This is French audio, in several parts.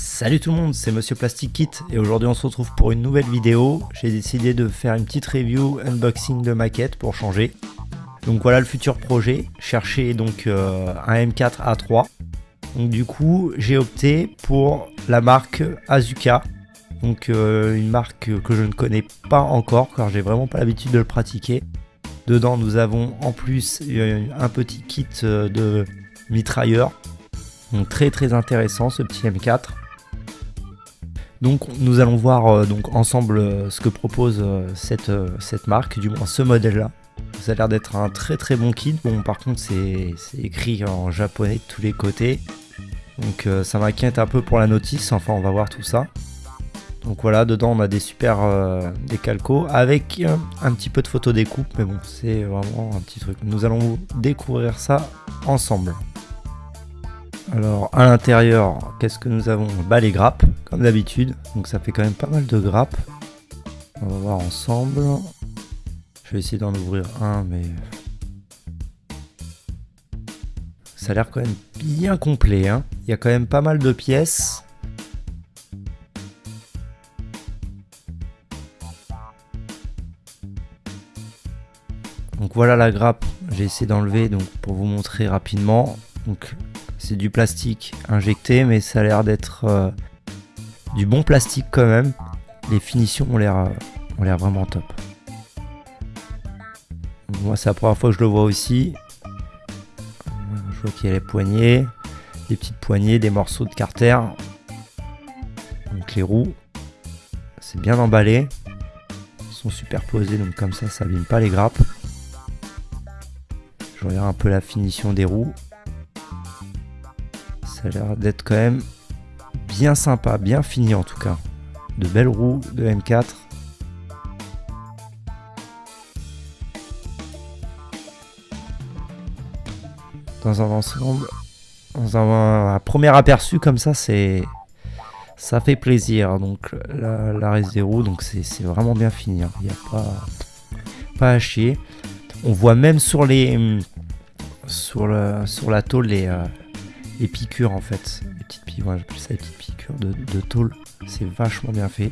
Salut tout le monde, c'est Monsieur Plastic Kit et aujourd'hui on se retrouve pour une nouvelle vidéo. J'ai décidé de faire une petite review unboxing de maquette pour changer. Donc voilà le futur projet, chercher donc euh, un M4 A3. Donc du coup j'ai opté pour la marque Azuka. Donc euh, une marque que je ne connais pas encore car j'ai vraiment pas l'habitude de le pratiquer. Dedans nous avons en plus euh, un petit kit de mitrailleur. Donc très très intéressant ce petit M4. Donc nous allons voir euh, donc ensemble euh, ce que propose euh, cette, cette marque, du moins ce modèle là. Ça a l'air d'être un très très bon kit. Bon par contre c'est écrit en japonais de tous les côtés. Donc ça m'inquiète un peu pour la notice, enfin on va voir tout ça. Donc voilà, dedans on a des super des calcos avec un petit peu de photo découpe, mais bon c'est vraiment un petit truc. Nous allons découvrir ça ensemble. Alors à l'intérieur, qu'est-ce que nous avons? Bah les grappes, comme d'habitude. Donc ça fait quand même pas mal de grappes. On va voir ensemble. Je vais essayer d'en ouvrir un, mais... Ça a l'air quand même bien complet. Hein. Il y a quand même pas mal de pièces. Donc voilà la grappe. J'ai essayé d'enlever donc pour vous montrer rapidement. Donc c'est du plastique injecté, mais ça a l'air d'être euh, du bon plastique quand même. Les finitions ont l'air euh, l'air vraiment top. Moi, c'est la première fois que je le vois aussi. Je vois qu'il y a les poignées, des petites poignées, des morceaux de carter. Donc les roues, c'est bien emballé. Ils sont superposés, donc comme ça, ça abîme pas les grappes. Je regarde un peu la finition des roues. Ça a l'air d'être quand même bien sympa, bien fini en tout cas. De belles roues de M4. Dans un dans un, premier aperçu comme ça, c'est ça fait plaisir. Donc la, reste des roues, donc c'est vraiment bien fini. Hein. Il n'y a pas, pas à chier. On voit même sur les sur, le, sur la tôle les, euh, les piqûres en fait. Petites piqûres, piqûres de, tôle. C'est vachement bien fait.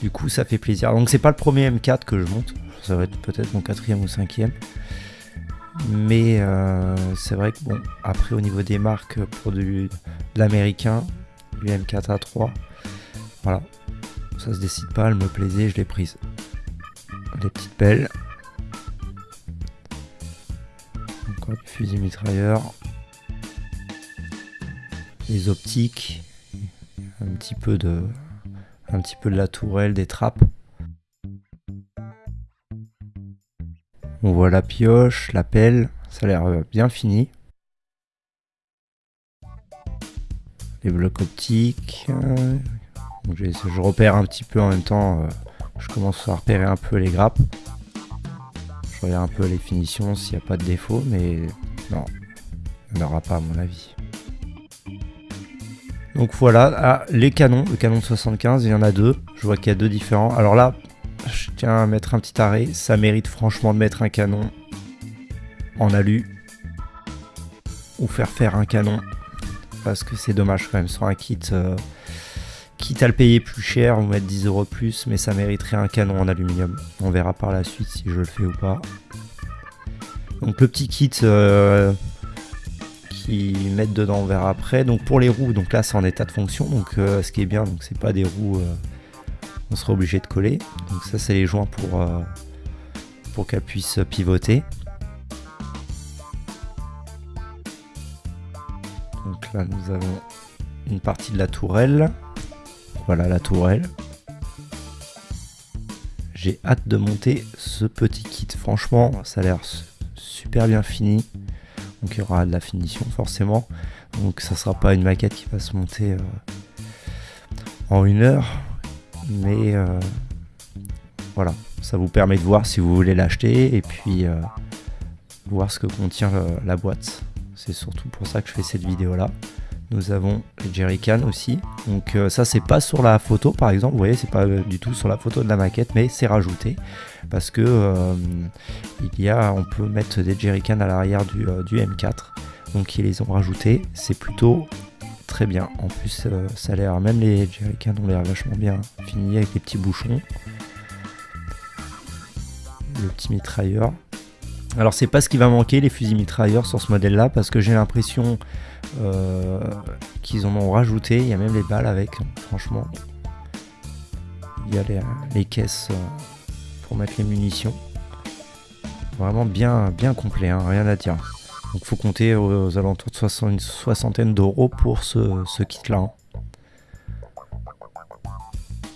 Du coup, ça fait plaisir. Donc, c'est pas le premier M4 que je monte. Ça va être peut-être mon quatrième ou cinquième. Mais euh, c'est vrai que bon, après au niveau des marques pour de l'américain, du M4A3, voilà, ça se décide pas, elle me plaisait, je l'ai prise. Les petites pelles. Encore fusil mitrailleur les optiques, un petit peu de, un petit peu de la tourelle, des trappes. On voit la pioche, la pelle, ça a l'air bien fini. Les blocs optiques. Euh, je repère un petit peu en même temps, euh, je commence à repérer un peu les grappes. Je regarde un peu les finitions s'il n'y a pas de défaut, mais non, il n'y en aura pas à mon avis. Donc voilà, ah, les canons, le canon de 75, il y en a deux. Je vois qu'il y a deux différents. Alors là, je tiens à mettre un petit arrêt. Ça mérite franchement de mettre un canon en alu. Ou faire faire un canon. Parce que c'est dommage quand même sur un kit. Euh, quitte à le payer plus cher ou mettre 10 euros plus, mais ça mériterait un canon en aluminium. On verra par la suite si je le fais ou pas. Donc le petit kit, euh, mettre dedans, on verra après. Donc pour les roues, donc là c'est en état de fonction, donc euh, ce qui est bien, donc c'est pas des roues, euh, on sera obligé de coller. Donc ça c'est les joints pour, euh, pour qu'elle puisse pivoter. Donc là nous avons une partie de la tourelle. Voilà la tourelle. J'ai hâte de monter ce petit kit. Franchement, ça a l'air super bien fini il y aura de la finition forcément. Donc ça sera pas une maquette qui va se monter euh, en une heure, mais euh, voilà, ça vous permet de voir si vous voulez l'acheter et puis euh, voir ce que contient la boîte. C'est surtout pour ça que je fais cette vidéo là. Nous avons les jerrycans aussi. Donc ça c'est pas sur la photo par exemple, vous voyez c'est pas du tout sur la photo de la maquette mais c'est rajouté parce que euh, il y a, on peut mettre des jerrycans à l'arrière du, euh, M4 donc ils les ont rajoutés c'est plutôt très bien. En plus, euh, ça a l'air, même les jerrycans ont l'air vachement bien finis avec les petits bouchons. Le petit mitrailleur. Alors c'est pas ce qui va manquer les fusils mitrailleurs sur ce modèle là parce que j'ai l'impression euh, qu'ils en ont rajouté, il y a même les balles avec, franchement. Il y a les, les caisses euh, pour mettre les munitions. Vraiment bien, bien complet, hein, rien à dire. Donc faut compter aux, alentours de 60, une soixantaine d'euros pour ce, ce kit là. hein.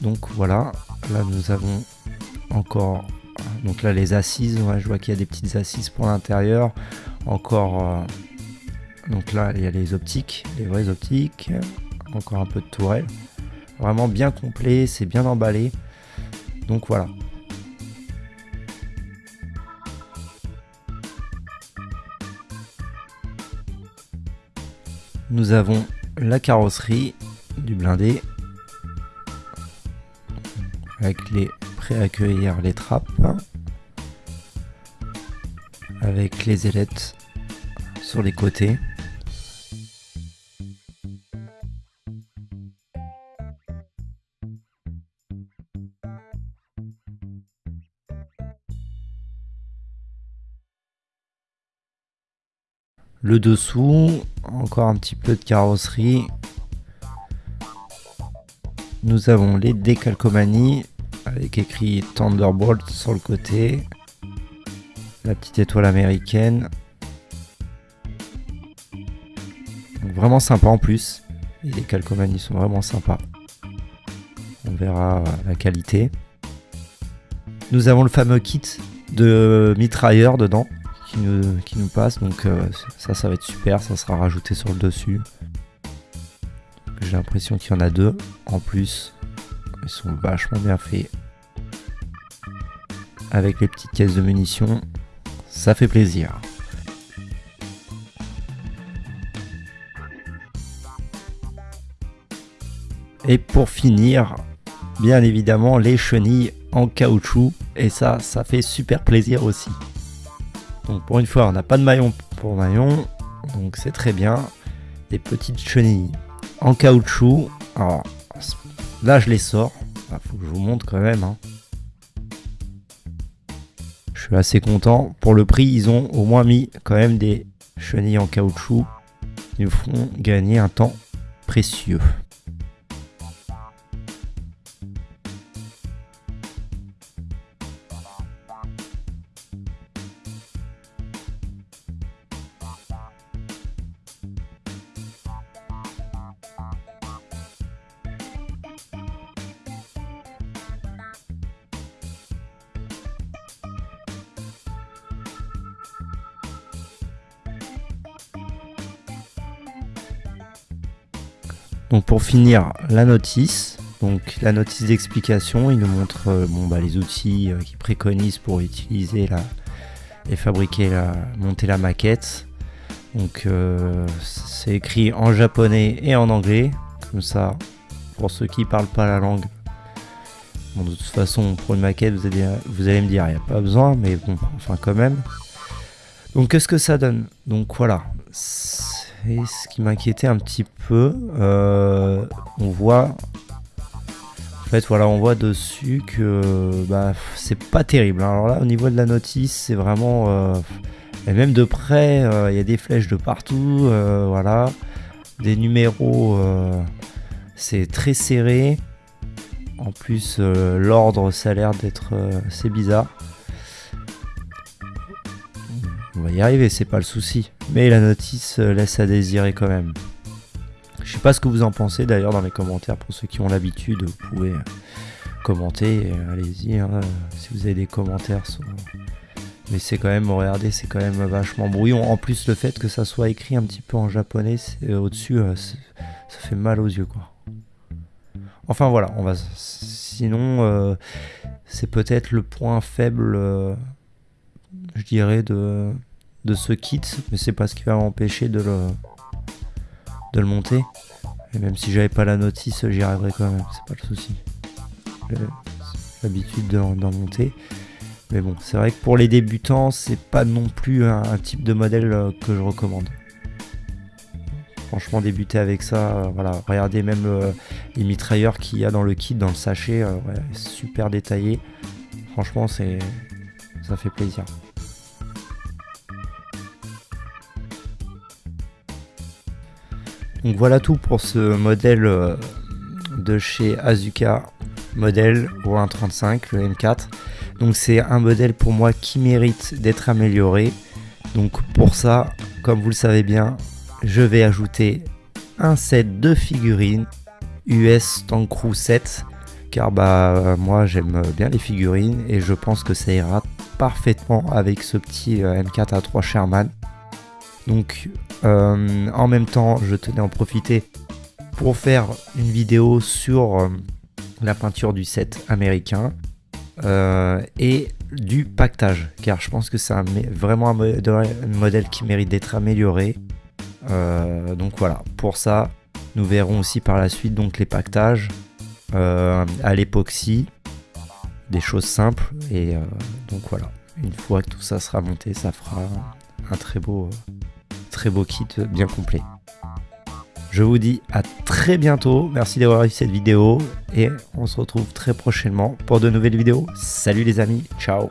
Donc voilà, là nous avons encore donc là les assises, je vois qu'il y a des petites assises pour l'intérieur. Encore euh, donc là il y a les optiques, les vraies optiques, encore un peu de tourelle. Vraiment bien complet, c'est bien emballé. Donc voilà. Nous avons la carrosserie du blindé avec les prêts à accueillir les trappes avec les ailettes sur les côtés. Le dessous, encore un petit peu de carrosserie. Nous avons les décalcomanies avec écrit Thunderbolt sur le côté. La petite étoile américaine. Vraiment sympa en plus. Les calcomanies sont vraiment sympas. On verra la qualité. Nous avons le fameux kit de mitrailleur dedans qui nous, passe. Donc euh, ça, ça va être super. Ça sera rajouté sur le dessus. J'ai l'impression qu'il y en a deux en plus. Ils sont vachement bien faits. Avec les petites caisses de munitions. Ça fait plaisir. Et pour finir, bien évidemment, les chenilles en caoutchouc. Et ça, ça fait super plaisir aussi. Donc pour une fois, on n'a pas de maillon pour maillon. Donc c'est très bien. Des petites chenilles en caoutchouc. Alors là, je les sors. Il faut que je vous montre quand même. hein. Je suis assez content. Pour le prix, ils ont au moins mis quand même des chenilles en caoutchouc. Ils nous font gagner un temps précieux. Donc pour finir, la notice. Donc la notice d'explication, il nous montre euh, bon, bah, les outils euh, qu'il préconise pour utiliser la, et fabriquer la, monter la maquette. Donc euh, c'est écrit en japonais et en anglais. Comme ça, pour ceux qui parlent pas la langue. De toute façon, pour une maquette, vous allez, vous allez me dire, il n'y a pas besoin, mais bon, enfin quand même. Donc qu'est-ce que ça donne? Donc voilà, c'est ce qui m'inquiétait un petit peu. Euh, on voit, en fait, voilà, on voit dessus que bah, c'est pas terrible. Alors là, au niveau de la notice, c'est vraiment, euh, et même de près, euh, il y a des flèches de partout, voilà, des numéros, c'est très serré. En plus, l'ordre, ça a l'air d'être assez bizarre. On va y arriver, c'est pas le souci. Mais la notice euh, laisse à désirer quand même. Je sais pas ce que vous en pensez d'ailleurs dans les commentaires. Pour ceux qui ont l'habitude, vous pouvez euh, commenter. euh, Allez-y, hein, si vous avez des commentaires. Mais c'est quand même, regardez, c'est quand même vachement brouillon. En plus, le fait que ça soit écrit un petit peu en japonais au-dessus, ça fait mal aux yeux, quoi. Enfin voilà, on va. Sinon, c'est peut-être le point faible, je dirais, de, de ce kit, mais c'est pas ce qui va m'empêcher de le, monter. Et même si j'avais pas la notice, j'y arriverais quand même, c'est pas le souci. J'ai l'habitude d'en monter. Mais bon, c'est vrai que pour les débutants, c'est pas non plus un, type de modèle euh, que je recommande. Franchement, débuter avec ça, voilà. Regardez même les mitrailleurs qu'il y a dans le kit, dans le sachet, super détaillé. Franchement, c'est ça fait plaisir. Donc voilà tout pour ce modèle euh, de chez Azuka modèle au 1.35, le M4. Donc c'est un modèle pour moi qui mérite d'être amélioré. Donc pour ça, comme vous le savez bien, je vais ajouter un set de figurines US Tank Crew 7 car bah moi j'aime bien les figurines et je pense que ça ira parfaitement avec ce petit euh, M4 A3 Sherman. Donc euh, en même temps je tenais à en profiter pour faire une vidéo sur euh, la peinture du set américain et du pactage car je pense que c'est vraiment un modèle qui mérite d'être amélioré. donc voilà, pour ça nous verrons aussi par la suite donc les pactages euh, à l'époxy, des choses simples. Et euh, donc voilà, une fois que tout ça sera monté, ça fera un très beau, très beau kit bien complet. Je vous dis à très bientôt, merci d'avoir vu cette vidéo et on se retrouve très prochainement pour de nouvelles vidéos. Salut les amis, ciao